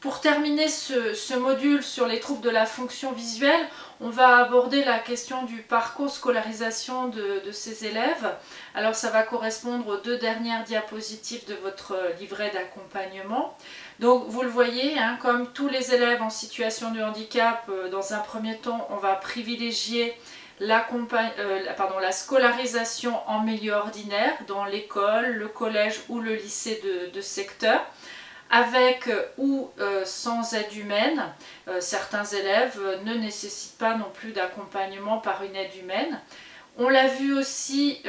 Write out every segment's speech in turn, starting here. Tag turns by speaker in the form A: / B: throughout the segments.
A: Pour terminer ce, module sur les troubles de la fonction visuelle, on va aborder la question du parcours scolarisation de, ces élèves. Alors ça va correspondre aux deux dernières diapositives de votre livret d'accompagnement. Donc vous le voyez, hein, comme tous les élèves en situation de handicap, euh, dans un premier temps, on va privilégier euh, la scolarisation en milieu ordinaire dans l'école, le collège ou le lycée de secteur avec euh, ou euh, sans aide humaine. Euh, certains élèves ne nécessitent pas non plus d'accompagnement par une aide humaine. On l'a vu aussi,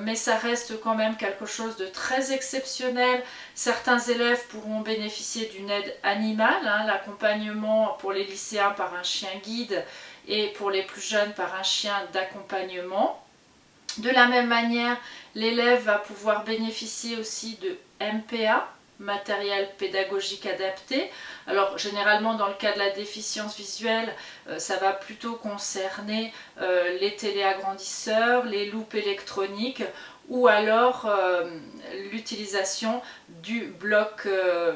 A: mais ça reste quand même quelque chose de très exceptionnel. Certains élèves pourront bénéficier d'une aide animale, hein, l'accompagnement pour les lycéens par un chien guide et pour les plus jeunes par un chien d'accompagnement. De la même manière, l'élève va pouvoir bénéficier aussi de MPA, matériel pédagogique adapté. Alors généralement dans le cas de la déficience visuelle, euh, ça va plutôt concerner euh, les téléagrandisseurs, les loupes électroniques ou alors euh, l'utilisation du bloc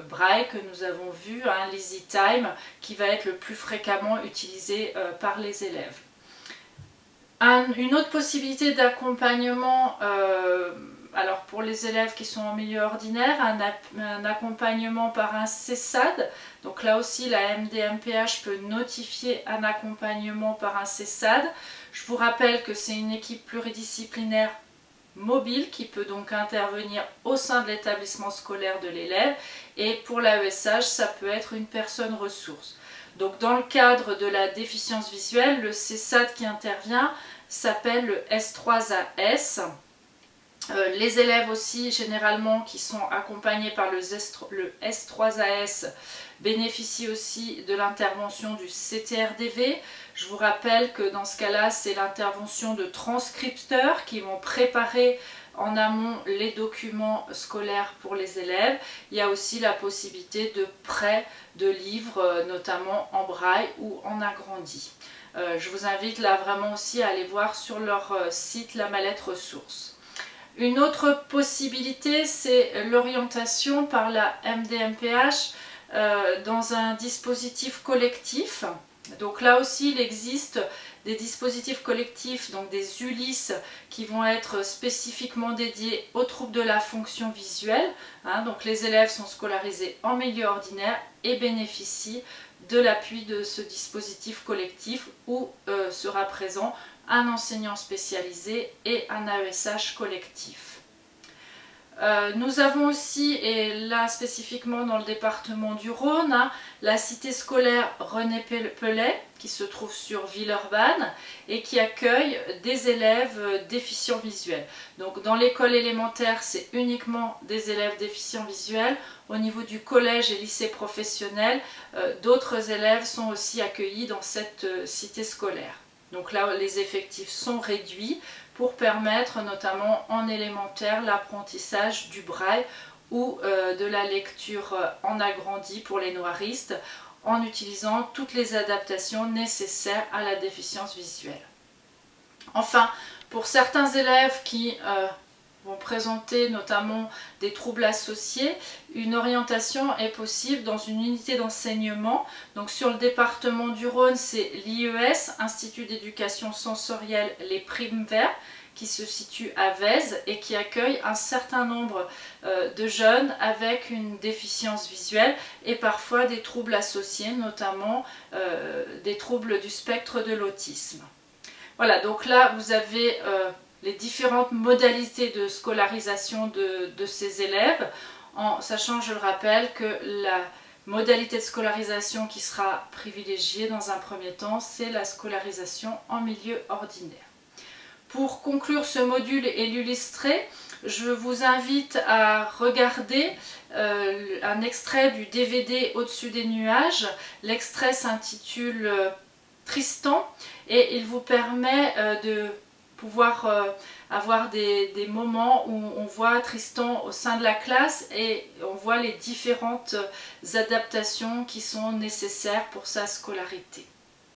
A: braille que nous avons vu, hein, l'Easy Time, qui va être le plus fréquemment utilisé par les élèves. une autre possibilité d'accompagnement alors pour les élèves qui sont en milieu ordinaire, un, accompagnement par un CESAD. Donc là aussi, la MDMPH peut notifier un accompagnement par un CESAD. Je vous rappelle que c'est une équipe pluridisciplinaire mobile qui peut donc intervenir au sein de l'établissement scolaire de l'élève et pour l'AESH ça peut être une personne ressource. Donc dans le cadre de la déficience visuelle, le CESAD qui intervient s'appelle le S3AS euh, les élèves aussi, généralement, qui sont accompagnés par le, S3AS, bénéficient aussi de l'intervention du CTRDV. Je vous rappelle que dans ce cas-là, c'est l'intervention de transcripteurs qui vont préparer en amont les documents scolaires pour les élèves. Il y a aussi la possibilité de prêt de livres, euh, notamment en braille ou en agrandi. Euh, je vous invite là vraiment aussi à aller voir sur leur site la mallette ressources. Une autre possibilité, c'est l'orientation par la MDMPH euh, dans un dispositif collectif. Donc là aussi, il existe des dispositifs collectifs, donc des ULIS, qui vont être spécifiquement dédiés aux troubles de la fonction visuelle. Hein. donc les élèves sont scolarisés en milieu ordinaire et bénéficient de l'appui de ce dispositif collectif où euh, sera présent un enseignant spécialisé et un AESH collectif. Euh, nous avons aussi, et là spécifiquement dans le département du Rhône, hein, la cité scolaire René Pellet qui se trouve sur Villeurbanne et qui accueille des élèves déficients visuels. Donc dans l'école élémentaire, c'est uniquement des élèves déficients visuels. Au niveau du collège et lycée professionnel, euh, d'autres élèves sont aussi accueillis dans cette euh, cité scolaire. Donc là, les effectifs sont réduits pour permettre notamment en élémentaire l'apprentissage du braille ou euh, de la lecture euh, en agrandi pour les noiristes en utilisant toutes les adaptations nécessaires à la déficience visuelle. Enfin, pour certains élèves qui euh, vont présenter notamment des troubles associés, une orientation est possible dans une unité d'enseignement. Donc sur le département du Rhône, c'est l'IES, Institut d'éducation sensorielle Les Primes Verts, qui se situe à Vèze et qui accueille un certain nombre euh, de jeunes avec une déficience visuelle et parfois des troubles associés, notamment euh, des troubles du spectre de l'autisme. Voilà, donc là vous avez euh, les différentes modalités de scolarisation de, ces élèves, en sachant, je le rappelle, que la modalité de scolarisation qui sera privilégiée dans un premier temps, c'est la scolarisation en milieu ordinaire. Pour conclure ce module et l'illustrer, je vous invite à regarder euh, un extrait du DVD Au-dessus des nuages. L'extrait s'intitule euh, Tristan et il vous permet euh, de pouvoir euh, avoir des, moments où on voit Tristan au sein de la classe et on voit les différentes adaptations qui sont nécessaires pour sa scolarité.